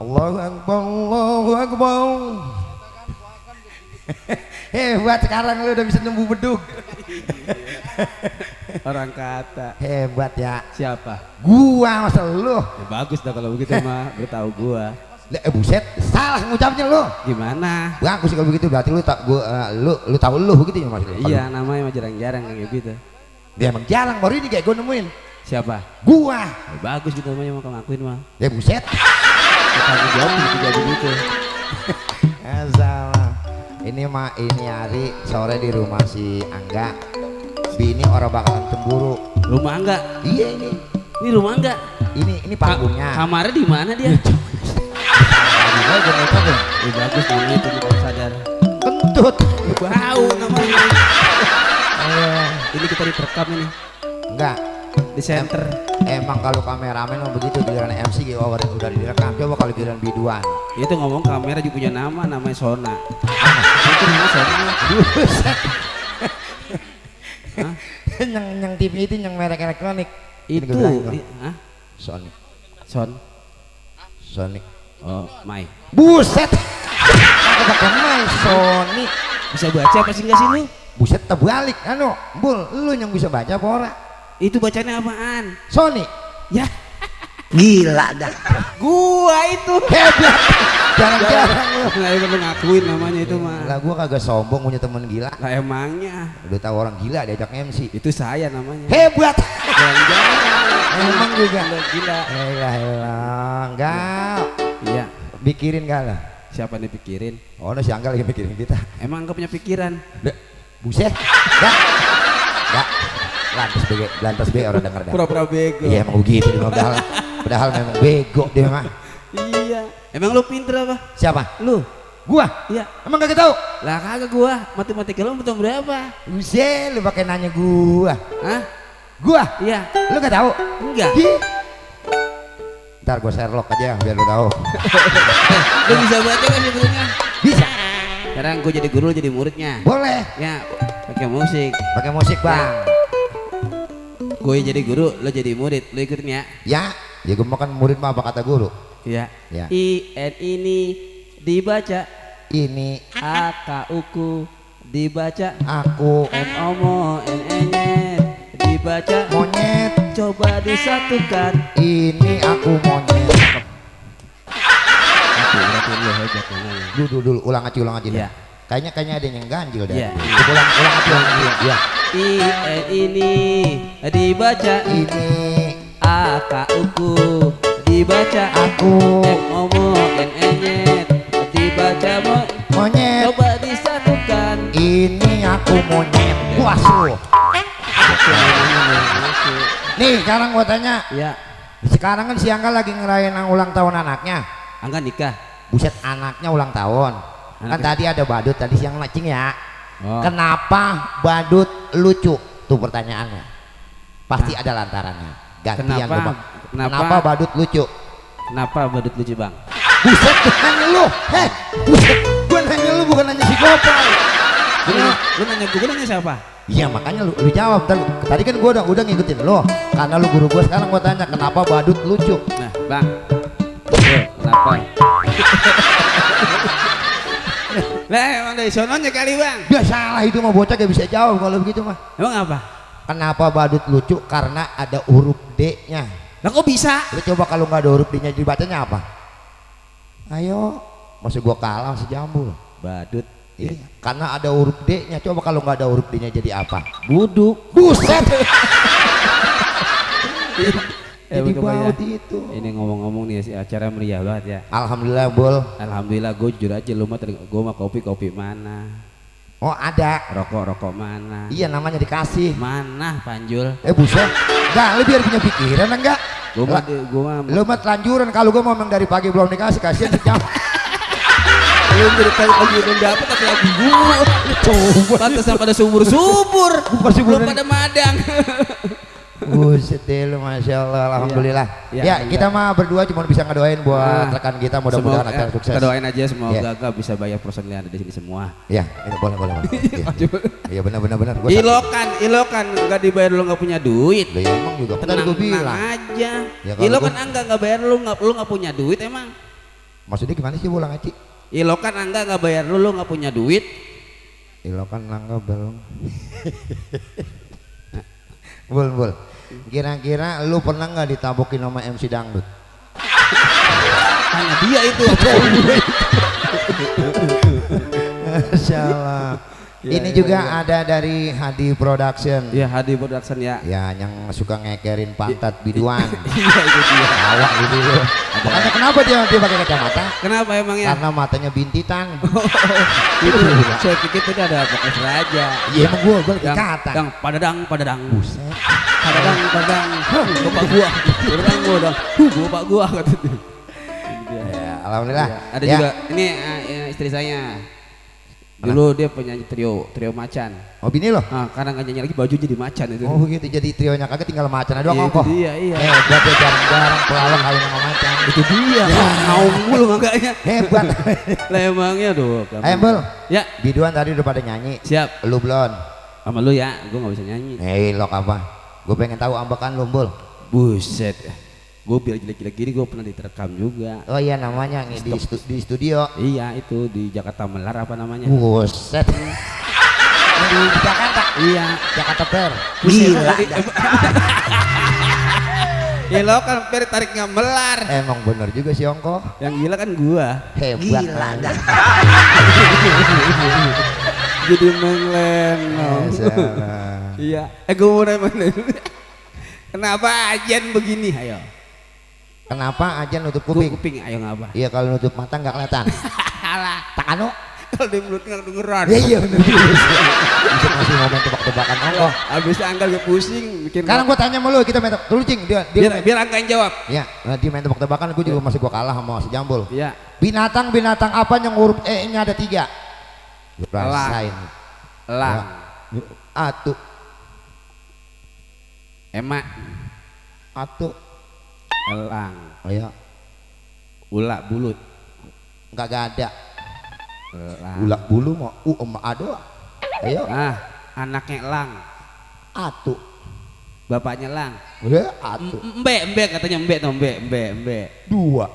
Allahu Akbar, Allahu Akbar. Hebat sekarang lu udah bisa nemu bedug. Orang kata Hebat ya. siapa? Gua masa lu. Ya bagus dah kalau begitu mah, gue tahu gua. Lah, Eh buset, salah ngucapnya lu. Gimana? Bagus kalau begitu berarti lu tak gua eh, lu lu tahu lu begitu ya Mas. lu? Iya, namanya mah jarang-jarang kayak gitu. Dia emang jarang baru ini kayak gua nemuin. Siapa? Gua. Ya, bagus gitu namanya mau ngakuin mah. Ya buset. Kita jawab gitu jadi gitu. Salah. Ini mah ini hari sore di rumah si Angga. Bini orang bakalan cemburu. Rumah enggak? Iya ini. Ini rumah enggak? Ini ini Ka- panggungnya. kamarnya di mana dia? Gua. Ya, bagus namanya itu kita sadar. Kentut. Bau namanya. Eh, Ini kita diterekam ini enggak. Di center. Emang kalau kameramen mah begitu giliran MC gitu udah, direkam. Coba kalau giliran biduan. Itu ngomong kamera juga punya nama, namanya Sona. Itu namanya Sona. Yang yang TV itu yang merek elektronik. Itu, hah? Sonic. Son. Sonic. Oh, Mai. Buset. Aku pakai mic Sony. Bisa baca apa sih enggak sih lu? Buset terbalik anu. Bul, lu yang bisa baca apa ora? Itu bacanya apaan? Sony. Ya, Gila dah. gua itu. Hebat. Jarang-jarang lu. Nggak perlu ngakuin namanya itu mah. Lah gua kagak sombong punya temen gila. Lah emangnya Udah tahu orang gila diajak MC. itu saya namanya. Hebat. Jarang-jarang. Emang juga. Gila. Elah elah. Enggak. Iya. Pikirin gak lah. Siapa yang dipikirin? Oh, no, si Angga lagi mikirin kita. Emang enggak punya pikiran? Dek, buset. Enggak. Enggak. Lantas bego, lantas bego orang denger dah. Pura-pura bego. Iya emang begitu mah, padahal padahal memang bego dia mah. Iya. Emang lu pinter apa? Siapa? Lu? Gua. Iya. Emang kagak tahu? Lah kagak gua. Matematika lu betul berapa? Buset, lu pakai nanya gua. Hah? Gua. Iya. Lu gak tahu? Enggak. Ih. Ntar gua Sherlock aja biar lu tahu. Lu bisa baca kan sebetulnya? Bisa. Sekarang gua jadi guru jadi muridnya. Boleh. Ya, pakai musik. Pakai musik, Bang. Gue jadi guru, lo jadi murid, lo ikutin ya. Ya, ya gua makan murid mah apa kata guru. Iya. Ya. I N ini dibaca, Ini A K U Ku dibaca, aku M O M O N E N dibaca. monyet. Coba disatukan. Ini aku monyet. Dulu, dulu, ulang aja, ulang aja. Iya. Kayaknya kayaknya ada yang ganjil dah. Coba Ulang, ulang aja, ulang aja. Iya. I N ini dibaca, Ini A K U Ku dibaca, aku M O M O N E N dibaca. Mo monyet. Coba disatukan. Ini aku monyet. Wasu. Nih, sekarang gua tanya. Ya, Sekarang kan si Angga lagi ngerayain ulang tahun anaknya. Angga nikah. Buset, anaknya ulang tahun. Kan Anaknya- tadi ada badut tadi siang macing ya. Oh. Kenapa badut lucu? Tuh pertanyaannya. Pasti ada lantarannya. Gantian Kenapa? Bang. Kenapa? Kenapa badut lucu? Kenapa badut lucu bang? Buset, nanya lu. Heh, buset. Gua nanya lu bukan nanya si Gopal. Lu, nanya- lu nanya gue, nanya siapa? Iya makanya lu, lu jawab Ntar Tadi kan gua udah udah ngikutin lo Karena lu guru gua sekarang gua tanya Kenapa badut lucu Nah bang, kenapa? lah emang dari sononya kali bang. Ya salah itu mah bocah gak bisa jawab kalau begitu mah Emang apa? Kenapa badut lucu? Karena ada huruf D nya Lah kok bisa? Lu coba kalau nggak ada huruf D nya dibacanya apa? Ayo Masih gua kalah si jambul Badut. Iya. Karena ada huruf D nya Coba kalau nggak ada huruf D nya jadi apa? Buduk. Buset Eh, Jadi ya. baut itu Ini ngomong-ngomong nih si acara meriah banget ya. Alhamdulillah bol Alhamdulillah gue jujur aja lu mah gue mah kopi kopi mana, Oh ada rokok rokok mana, Iya namanya dikasih mana panjul. Eh buset Enggak lu biar punya pikiran enggak Gue mah gue mah Lu mah telanjuran kalau gua ngomong dari pagi belum dikasih kasihan sejam. belum dari tadi lagi belum dapat tapi lagi gue. Coba Pantesan pada subur subur. Belum pada madang. Buset deh lu Masya Allah Alhamdulillah Iya, Ya iya. kita mah berdua cuma bisa ngedoain buat Ah. rekan kita mudah-mudahan akan eh, sukses Kita doain aja semoga Iya. gak bisa bayar yang ada di sini semua. Ya itu boleh boleh boleh Iya. Iya benar benar benar Gua Ilokan, ilokan nggak dibayar lu nggak punya duit. Lah ya emang juga Tenang, gue tenang bilang aja. Ya, ilokan gua- angga nggak bayar lu nggak lu nggak punya duit emang. Maksudnya gimana sih Bulang Aci? Ilokan angga nggak bayar lu lu nggak punya duit. Ilokan langga belum Bul bul Kira-kira lu pernah nggak ditabokin sama MC Dangdut? Hanya dia itu. Ya, Ini ya, juga ya. ada dari Hadi Production ya Hadi Production ya. Ya yang suka ngekerin pantat biduan Iya itu dia. Awak gitu loh. Makanya kenapa dia dia pakai kacamata? Kenapa emangnya? Karena matanya bintitan. itu saya pikir tadi ada podcast raja. Iya emang gua gua kata. dang, padadang, padadang. Buset. Padadang, padadang. Bapak gua. Padadang gua dong. Huh, bapak gua kata dia. Ya, alhamdulillah. Iya. Ada Ya. juga ini eh, istri saya. Dulu dia penyanyi trio, trio macan. Oh bini loh. Nah, karena nggak nyanyi lagi baju jadi macan itu. Oh begitu jadi trionya kagak tinggal macan doang Iya, ongkoh. dia, iya. Hebat ya jarang-jarang pelawak kawin sama macan. itu dia. Mau mulu makanya. Hebat. Lah emangnya tuh. Ayo Bul. Ya, Biduan tadi udah pada nyanyi. siap. Lu belum? Sama lu ya, gua nggak bisa nyanyi. Hei lo apa? Gue pengen tahu ambekan lu Bul. Buset. Gue biar jelek-jelek gini gue pernah diterekam juga. Oh iya namanya nih di, stu- di studio. Iya itu di Jakarta Melar apa namanya? Buset. Ini di Jakarta. Iya. Jakarta Fair. Gila. Ya lo kan per tarik melar. Emang bener juga sih Ongko. Yang gila kan gua. Hebat. Gila dah. Jadi menglenong. Masalah. Iya. Eh gue mau nanya Kenapa ajan begini? Ayo. Kenapa aja nutup Kuping. kuping? Ayo ngapa? Iya kalau nutup mata nggak kelihatan. Alah. Tak anu. Kalau di mulut nggak dengeran. Iya iya juga. Bisa ngasih momen tebak-tebakan Ongko. Abis anggal gue pusing bikin. Sekarang gua tanya sama lu, kita main tebak. Dulu cing, dia dia biar biar angga yang jawab. Ya, nah, dia main tebak-tebakan, gue juga masih gua kalah sama si Jambul. Iya. Binatang binatang apa yang huruf E-nya ada tiga? Rasain. Elang. Ya. Atu, Emak. atu. Elang. Ayo, Ulak bulut. nggak ada. Elang. Ulak bulu mau, u emak ado. Ayo, Ah, anaknya elang. atu. Bapaknya elang. Udah, atu. M- Embe, embe katanya embe tuh, embe, embe, embe. Dua.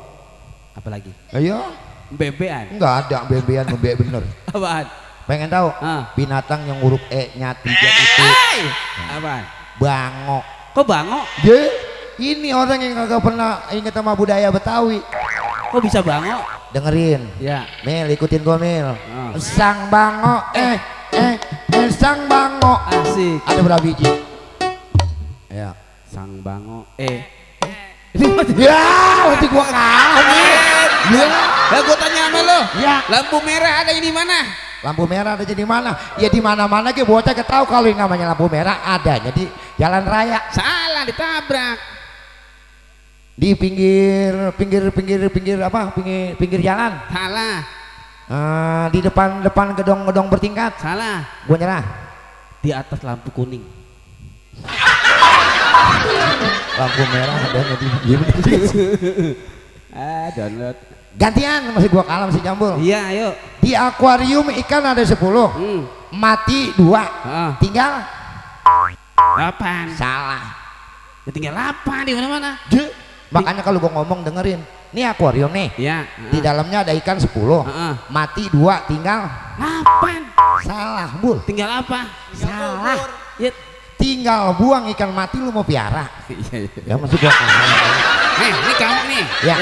Apalagi? Ayo, Embe-embean. nggak ada bebean membe bener. Apaan? Pengen tahu? Ah. Binatang yang huruf E-nya tiga itu! Apaan? bango. Kok bango? Ye, ini orang yang kagak pernah inget sama budaya Betawi. Kok bisa bango? Dengerin. Ya. Mil ikutin gua Mil. Ah. Sang bango eh eh eh sang bango. Asik. Ada berapa biji? Ya. Sang bango. Eh. Ya, nanti gua kalah nih. Ya. Lah gua tanya sama lo. Ya. Lampu merah ada di mana? Lampu merah ada di mana? Ya di mana-mana ke bocah ketahu kalau yang namanya lampu merah adanya di jalan raya Salah ditabrak. Di pinggir pinggir pinggir pinggir apa pinggir pinggir jalan Salah. Eh, di depan depan gedong-gedong bertingkat Salah. gua nyerah Di atas lampu kuning. lampu merah bener juga. Ah, download. gantian masih gua kalah masih jambul Iya, ayo. di akuarium ikan ada 10 Hmm. mati dua Ah, tinggal delapan. salah Ya tinggal delapan di mana-mana. Je. Makanya kalau gua ngomong dengerin ini akuarium nih Iya. di dalamnya ada ikan 10 Heeh. mati dua tinggal Delapan. salah bul Tinggal apa? salah Ya. tinggal buang ikan mati lu mau piara Iya, iya. ya gua kalah Nih, ini kambing nih. Ya.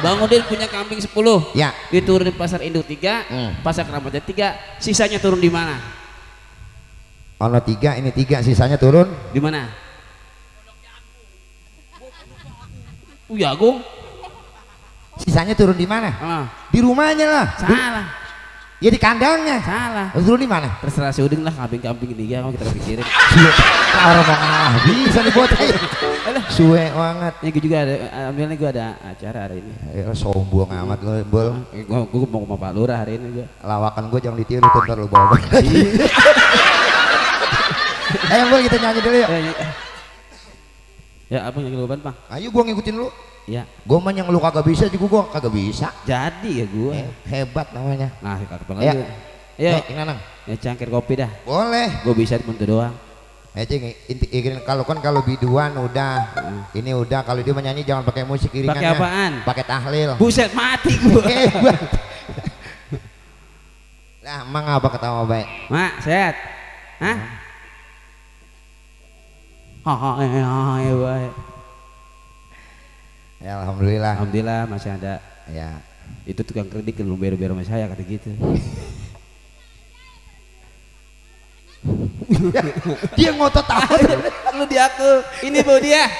Bang Udin punya kambing 10. ya Diturunin pasar induk 3, Hmm. pasar keramatnya 3, sisanya turun di mana? ono tiga ini tiga sisanya turun Di mana? Uh, jagung. sisanya turun di mana Ah, di rumahnya lah salah. ya di kandangnya Salah. turun di mana Terserah si Udin lah kambing-kambing ini ya, kamu kita pikirin. Suwe, nah, orang mau ngalah bisa nih bocah ya. Suwe banget. Ini gue juga ada, alhamdulillah gue ada acara hari ini. Ya, sombong amat lo, bol. Eh, Gue, gue mau ke Pak Lurah hari ini gue. Lawakan gue jangan ditiru tuh ntar lu bawa balik. Ayo bol kita nyanyi dulu yuk. Ya apa yang lu bang? Ayo gua ngikutin lu. Ya Gua mah yang lu kagak bisa juga gua kagak bisa. jadi ya gua. Eh, hebat namanya. Nah kakak bang Ya. Eh, ini Nanang. ya cangkir kopi dah. Boleh. Gue bisa di doang. Eh, Cing, inti, kalau kan kalau biduan udah, ini udah kalau dia menyanyi jangan pakai musik iringannya. Pakai apaan? Pakai tahlil. Buset mati gua. Hebat. Nah, emang apa ketawa baik? Mak, sehat? Hah? Hahaha, ya. Ya, alhamdulillah. Alhamdulillah masih ada. Ya. Itu tukang kredit belum bayar-bayar sama saya kata gitu. Dia ngotot tahu. Lu di aku. Ini Bu dia.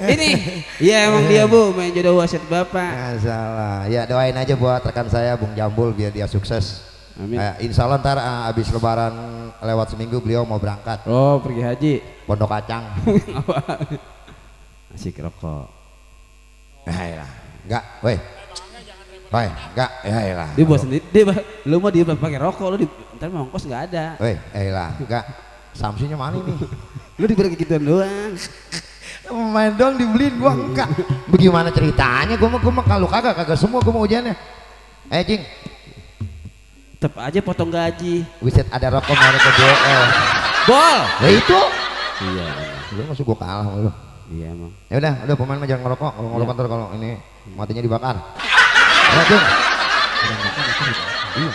Ini. Iya emang dia Bu, main jodoh wasit Bapak. Nggak salah. Ya doain aja buat rekan saya Bung Jambul biar dia sukses. Amin. Eh, insya Allah ntar eh, abis lebaran lewat seminggu beliau mau berangkat Oh, pergi haji. Pondok Kacang. Asik rokok. Nah, ya. Enggak, weh. Weh, enggak, ya elah. Dia buat sendiri. Dia lu mau dia pakai rokok lu di ntar mau ongkos nggak ada. Weh, elah, enggak. Samsinya mana nih? Lu diberi gituan doang. Main dong dibeliin gua enggak. Bagaimana ceritanya? Gua mah gua mah kalau kagak kagak semua gua mau ujiannya. Eh, Cing, Tetep aja potong gaji. Wiset ada rokok merek ke BL. Bol. Ya itu. Iya. Lu masuk gua kalah sama lu. Iya emang. Ya udah, udah pemain mah jangan ngerokok. Kalau ngerokok ntar kalau ini matinya dibakar. Ya. Iya.